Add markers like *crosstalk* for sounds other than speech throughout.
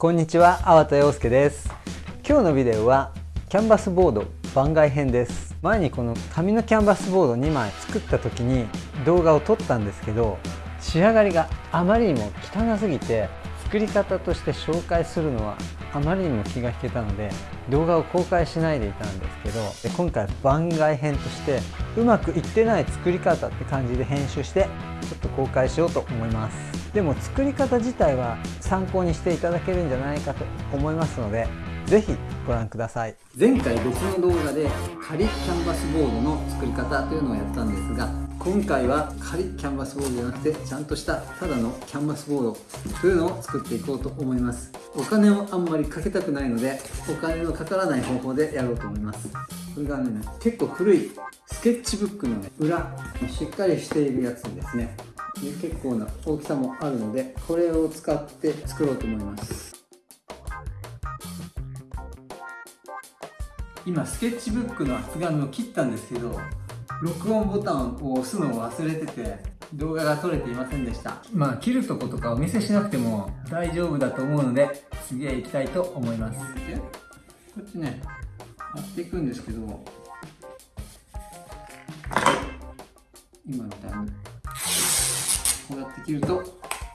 こんにちは、粟田洋介です。今日のビデオはキャンバスボード番外編です。前にこの紙のキャンバスボード2枚作った時に動画を撮ったんですけど仕上がりがあまりにも汚すぎて作り方として紹介するのはあまりにも気が引けたので動画を公開しないでいたんですけど今回番外編としてうまくいってない作り方って感じで編集してちょっと公開しようと思います。でも作り方自体は参考にしていただけるんじゃないかと思いますので是非ご覧ください。前回別の動画で仮キャンバスボードの作り方というのをやったんですが今回は仮キャンバスボードじゃなくてちゃんとしたただのキャンバスボードというのを作っていこうと思います。お金をあんまりかけたくないのでお金のかからない方法でやろうと思います。れがね結構古いスケッチブックの、ね、裏しっかりしているやつですね。で結構な大きさもあるのでこれを使って作ろうと思います。今スケッチブックの厚紙を切ったんですけど録音ボタンを押すのを忘れてて動画が撮れていませんでした。まあ切るとことかお見せしなくても大丈夫だと思うので次へ行きたいと思います。こっちね貼っていくんですけど今みたいにこうやって切ると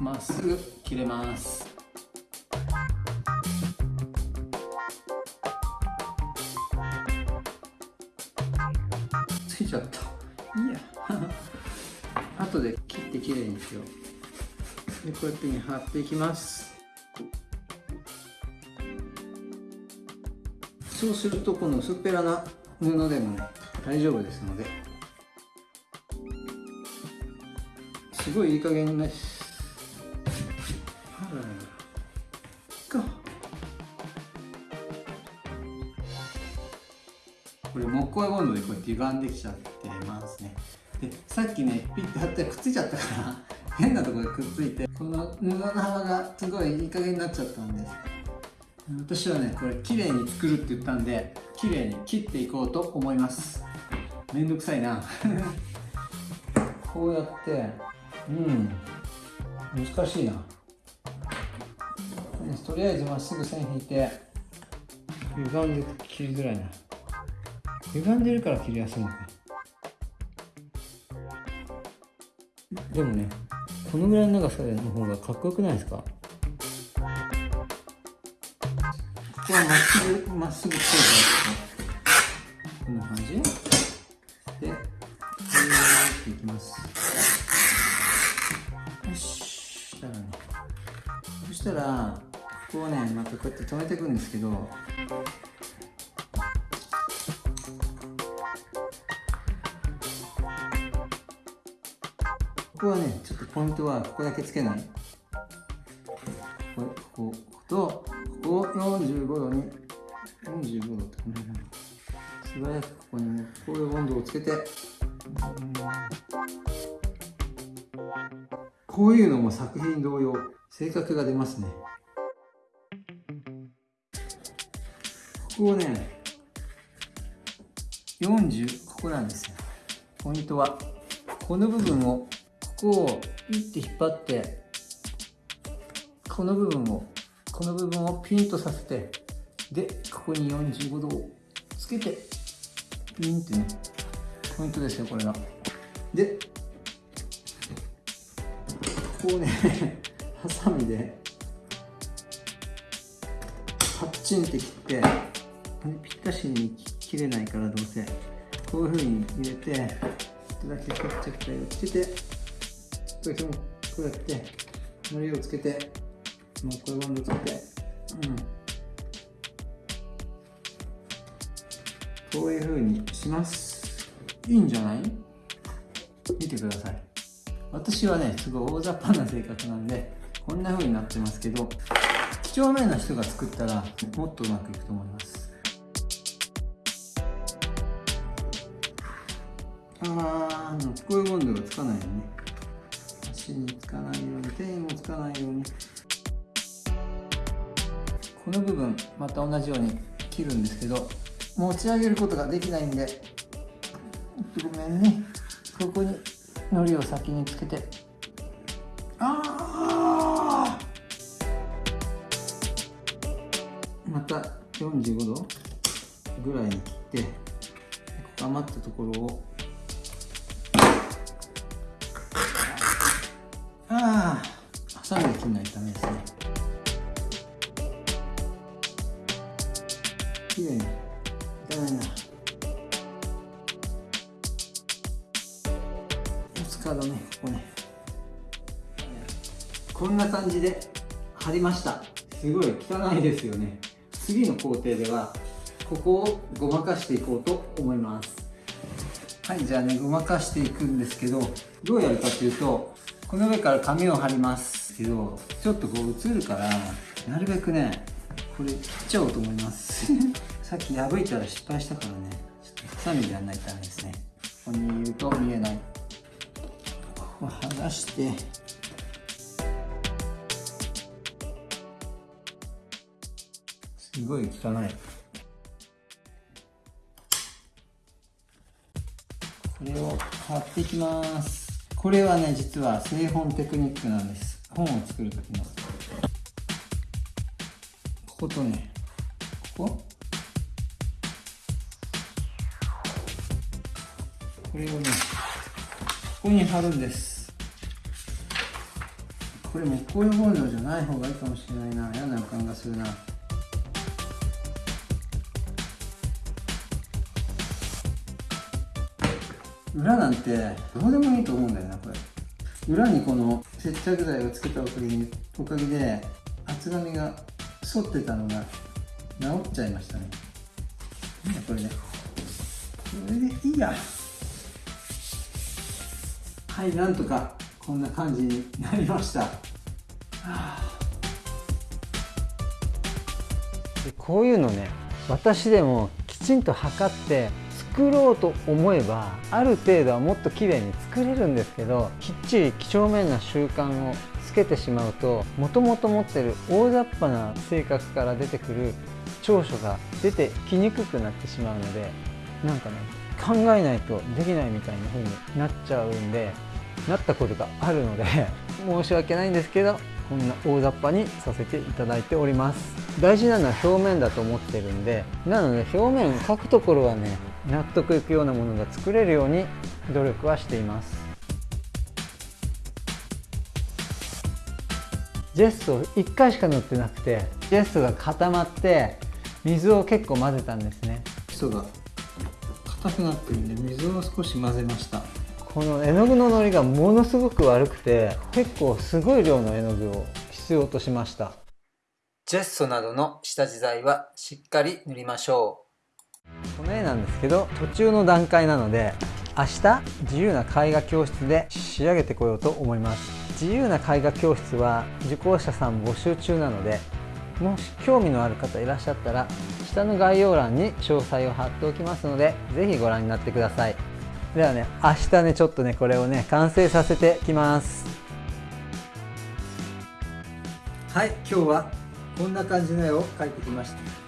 まっすぐ切れます。ついちゃった。いいや。*laughs* 後で切ってきれいにしよう。でこうやって貼っていきます。そうするとこの薄っぺらな布でもね大丈夫ですので。すごいいい加減なし。あららかこれ木工ボンドでこう歪んできちゃってますね。でさっきねピッて貼ってくっついちゃったから変なところでくっついてこの布の幅がすごいいい加減になっちゃったんです。私はねこれ綺麗に作るって言ったんで綺麗に切っていこうと思います。めんどくさいな。*laughs* こうやってうん。難しいな。とりあえずまっすぐ線引いて歪んで切りづらいな。歪んでるから切りやすいのか。でもねこのぐらいの長さの方がかっこよくないですか？ここはまっすぐまっすぐつけてこんな感じ。でこうやっていきます。よししたらねそしたらここをねまたこうやって止めていくんですけどここはねちょっとポイントはここだけつけない。度に45度って。素早くここにこういう温度をつけて。こういうのも作品同様性格が出ますね。ここをね40ここなんですよ。ポイントはこの部分をここをピッて引っ張ってこの部分をこの部分をピンとさせてでここに45度をつけてピンってねポイントですよこれが。でここをね *laughs* ハサミでパッチンって切ってぴったしに切れないからどうせ。こういう風に入れてちょっとだけ接着剤をつけてちょっとだけこうやってのりをつけてもうこれバンドつけてうん。こういう風にします。いいんじゃない？見てください。私はねすごい大雑把な性格なんでこんな風になってますけど几帳面な人が作ったらもっとうまくいくと思います。あーこういうボンドがつかないように足につかないように手にもつかないように。この部分また同じように切るんですけど持ち上げることができないんで。ごめんね。ここに糊を先につけて。ああまた45度ぐらいに切って余ったところを。ああハサミで切らないとダメですねんな感じで貼りました。すごい汚いですよね。次の工程ではここをごまかしていこうと思います。はいじゃあねごまかしていくんですけどどうやるかというとこの上から紙を貼ります。けどちょっとこう映るからなるべくねこれ切っちゃおうと思います。*laughs* さっき破いたら失敗したからねちょっとハサミでやらないとダメですね。ここにいると見えない。ここ剥がしてごい汚い。これを貼っていきます。これはね実は製本テクニックなんです。本を作る時の。こことね。ここ？これをねここに貼るんです。これ木工用包丁じゃない方がいいかもしれないな。嫌な予感がするな。裏なんてどうでもいいと思うんだよなこれ。裏にこの接着剤をつけたおかげでおかげで厚紙が反ってたのが治っちゃいましたね。これね。これでいいや。はいなんとかこんな感じになりました、はあ、こういうのね私でもきちんと測って作ろうと思えばある程度はもっと綺麗に作れるんですけどきっちり几帳面な習慣をつけてしまうともともと持ってる大雑把な性格から出てくる長所が出てきにくくなってしまうのでなんかね考えないとできないみたいな風になっちゃうんでなったことがあるので *laughs* 申し訳ないんですけどこんな大雑把にさせていただいております。大事なのは表面だと思ってるんでなので表面描くところはね納得いくようなものが作れるように努力はしています。ジェスト1回しか塗ってなくてジェストが固まって水を結構混ぜたんですね。基礎が硬くなってるんで水を少し混ぜました。この絵の具ののりがものすごく悪くて結構すごい量の絵の具を必要としました。ジェッソなどの下地材はしっかり塗りましょうこの絵なんですけど途中の段階なので明日自由な絵画教室で仕上げてこようと思います。自由な絵画教室は受講者さん募集中なのでもし興味のある方いらっしゃったら下の概要欄に詳細を貼っておきますので是非ご覧になってください。ではね明日ねちょっとねこれをね完成させてきます。はい今日はこんな感じの絵を描いてきました。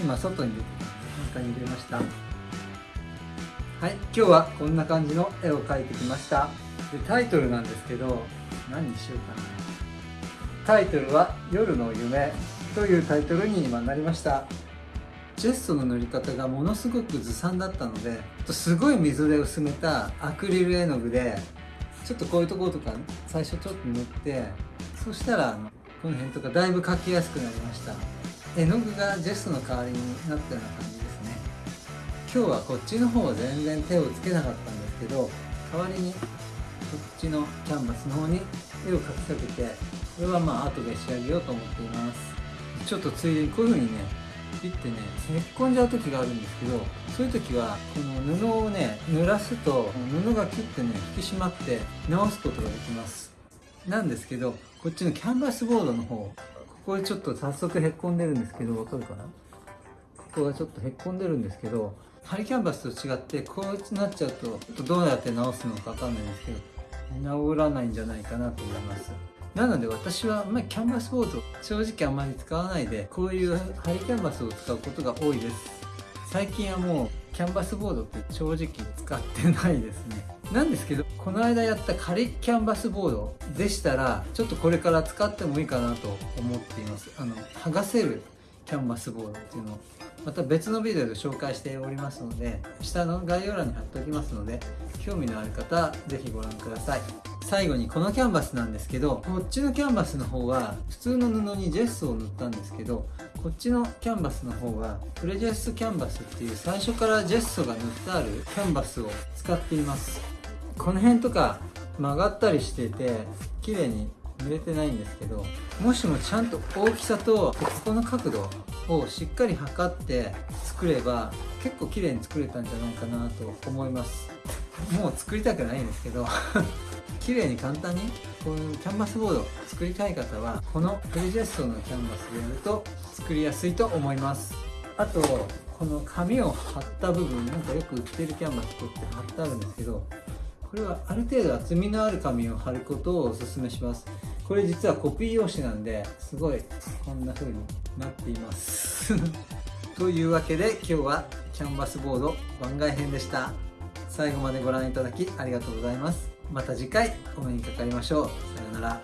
今外に中に入れました。はい今日はこんな感じの絵を描いてきました。でタイトルなんですけど何にしようかな。タイトルは「夜の夢」というタイトルに今なりました。ジェストの塗り方がものすごくずさんだったのですごい水で薄めたアクリル絵の具でちょっとこういうところとか最初ちょっと塗ってそしたらこの辺とかだいぶ描きやすくなりました。絵の具がジェスの代わりになったような感じですね。今日はこっちの方は全然手をつけなかったんですけど代わりにこっちのキャンバスの方に絵を描きかけてこれはまあ後で仕上げようと思っています。ちょっとついでにこういう風にね切ってねへっこんじゃう時があるんですけどそういう時はこの布をね濡らすと布が切ってね引き締まって直すことができます。なんですけどこっちのキャンバスボードの方ここでちょっと早速へっこんでるんですけどわかるかな？ここがちょっとへっこんでるんですけどハリキャンバスと違ってこうなっちゃうとどうやって直すのかわかんないんですけど治らないんじゃないかなと思います。なので私はあんまりキャンバスボード正直あんまり使わないでこういうハリキャンバスを使うことが多いです。最近はもうキャンバスボードって正直使ってないですね。なんですけどこの間やった仮キャンバスボードでしたらちょっとこれから使ってもいいかなと思っています。あの剥がせるキャンバスボードっていうのを。また別のビデオで紹介しておりますので下の概要欄に貼っておきますので興味のある方是非ご覧ください。最後にこのキャンバスなんですけどこっちのキャンバスの方は普通の布にジェスを塗ったんですけどこっちのキャンバスの方はプレジェスキャンバスっていう最初からジェストが塗ってあるキャンバスを使っています。この辺とか曲がったりしてて綺麗に塗れてないんですけどもしもちゃんと大きさとここの角度をしっかり測って作れば結構綺麗に作れたんじゃないかなと思います。もう作りたくないんですけど。綺麗に簡単にこういうキャンバスボード作りたい方はこのプレジェストのキャンバスでやると作りやすいと思います。あとこの紙を貼った部分なんかよく売ってるキャンバスとって貼ってあるんですけどこれはある程度厚みのある紙を貼ることをおすすめします。これ実はコピー用紙なんですごいこんな風になっています。*laughs* というわけで今日はキャンバスボード番外編でした。最後までご覧いただきありがとうございます。また次回お目にかかりましょう。さようなら。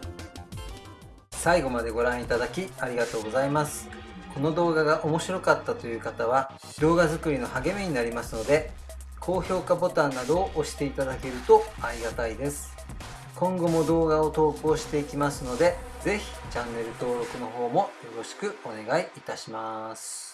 最後までご覧いただきありがとうございます。この動画が面白かったという方は動画作りの励みになりますので高評価ボタンなどを押していただけるとありがたいです。今後も動画を投稿していきますので是非チャンネル登録の方もよろしくお願いいたします。